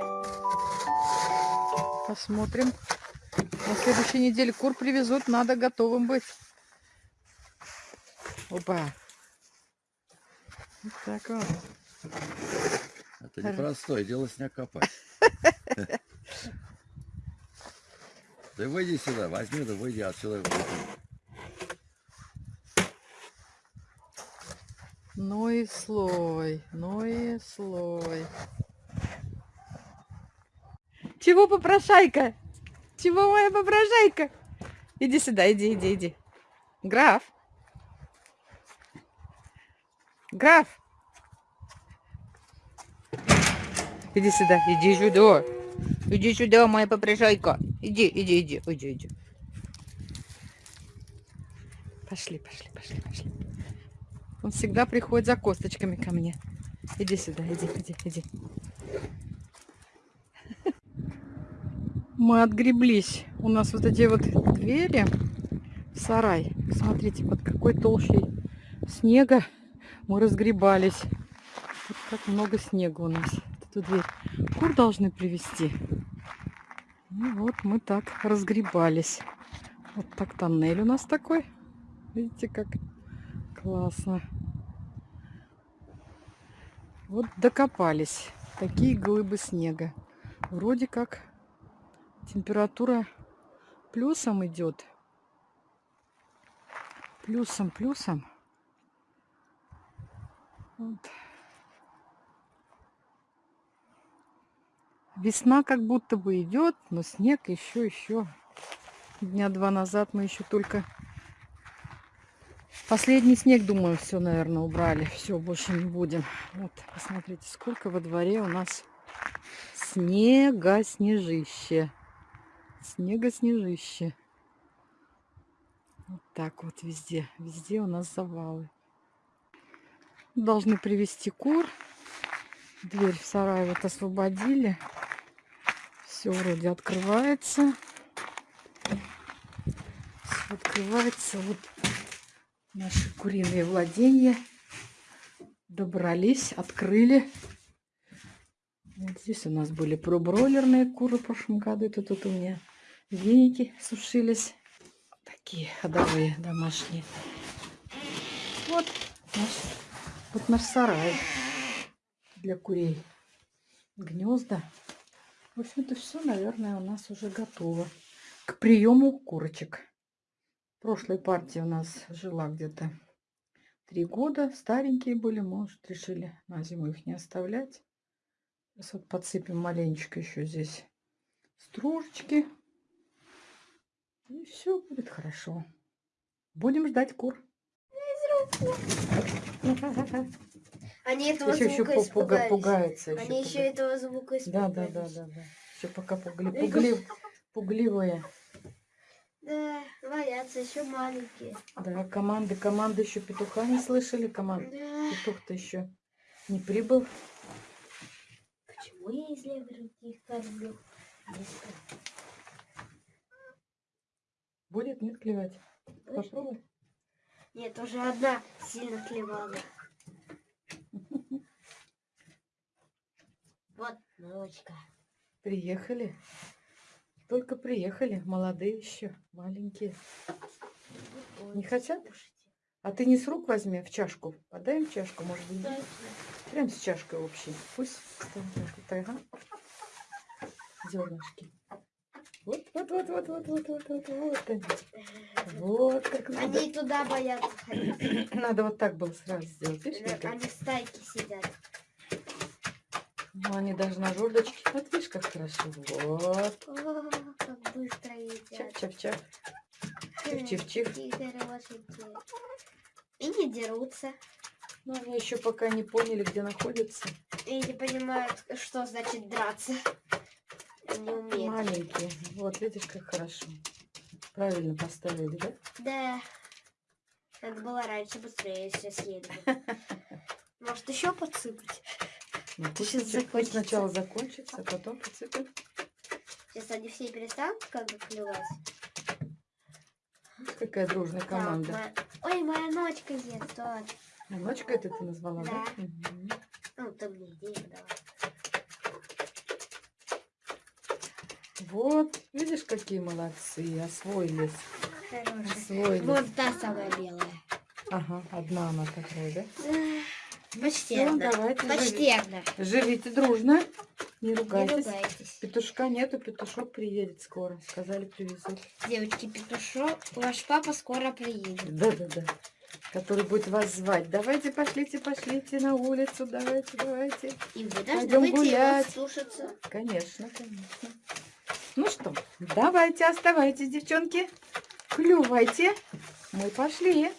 Давайте посмотрим. На следующей неделе кур привезут, надо готовым быть. Опа. Вот так вот. Это непростое дело снег копать. Да выйди сюда, возьми, да выйди отсюда. Ну и слой, ну и слой. Чего попрошайка? Чего моя попрошайка? Иди сюда, иди, иди, иди. Граф. Граф. Иди сюда, иди сюда. Иди сюда, моя попрошайка. Иди, иди, иди, иди, иди. Пошли, пошли, пошли, пошли. Он всегда приходит за косточками ко мне. Иди сюда, иди, иди, иди. Мы отгреблись. У нас вот эти вот двери в сарай. Смотрите, под какой толщей снега мы разгребались. Вот как много снега у нас. Эту дверь. Кур должны привезти. И вот мы так разгребались. Вот так тоннель у нас такой. Видите, как классно. Вот докопались. Такие глыбы снега. Вроде как температура плюсом идет. Плюсом, плюсом. Вот. Весна как будто бы идет, но снег еще, еще. Дня два назад мы еще только Последний снег, думаю, все, наверное, убрали. Все, больше не будем. Вот, посмотрите, сколько во дворе у нас снега-снежище. Снега-снежище. Вот так вот везде. Везде у нас завалы. Должны привести кур. Дверь в сарай вот освободили. Все вроде открывается. Все открывается. Вот наши куриные владения. Добрались, открыли. Вот здесь у нас были пробройлерные куры в прошлом году. Это тут у меня веники сушились. Такие ходовые домашние. Вот наш, вот наш сарай для курей. Гнезда. В общем, это все, наверное, у нас уже готово к приему курочек прошлой партии у нас жила где-то три года. Старенькие были, может, решили на зиму их не оставлять. Сейчас вот подсыпем маленечко еще здесь стружечки. И все будет хорошо. Будем ждать кур. Они этого еще, звука еще испугались. пугаются. Еще Они еще пуга- этого звука Да, испугались. да, да, да, да. Еще пока пугли... пугли- пугливые. Да, боятся, еще маленькие. Да, команды, команды еще петуха не слышали. Команд... Да. Петух-то еще не прибыл. Почему я из левых кормлю? Не знаю. Будет, нет, клевать? Точно? Попробуй. Нет, уже одна сильно клевала. Вот молочка. Приехали. Только приехали. Молодые еще, маленькие. Не хотят? А ты не с рук возьми, а в чашку. Подай им чашку, может быть. Точно. Прям с чашкой общей. Пусть чашку. Так, ага. Зернышки. Вот, вот, вот, вот, вот, вот, вот, вот, вот они. Вот как надо. Они туда боятся ходить. Надо вот так было сразу сделать. Видишь, как? Они в стайке сидят. Ну, они даже на жердочке. Вот видишь, как хорошо. Вот. О, как быстро едят. Чап-чап-чап. Чиф-чиф-чиф. И не дерутся. Но они еще пока не поняли, где находятся. И не понимают, что значит драться. Маленькие. Вот, видишь, как хорошо. Правильно поставили, да? Да. Надо было раньше быстрее все бы. Может, еще подсыпать? Ну, пусть, Сейчас пусть закончится. сначала закончится, а потом подсыпем. Сейчас они все перестанут как бы клевать. Какая дружная Так, команда. моя- Ой, моя ночка ест. Вот. А ночка это ты назвала, да? Да. Мгм. Ну, ты мне идею дала. Вот, видишь, какие молодцы, освоились, Хорошая. освоились. Вот та самая белая. Ага, одна она такая, да? Почти Всё, одна. давайте Почти одна. Живите дружно, не Не ругайтесь. ругайтесь. Петушка нету, петушок приедет скоро. Сказали, привезут. Девочки, петушок, ваш папа скоро приедет. Да-да-да. Который будет вас звать. Давайте, пошлите, пошлите на улицу. Давайте, давайте. И вы должны Пойдем гулять. слушаться. Конечно, конечно. Ну что, давайте, оставайтесь, девчонки. Клювайте. Мы пошли.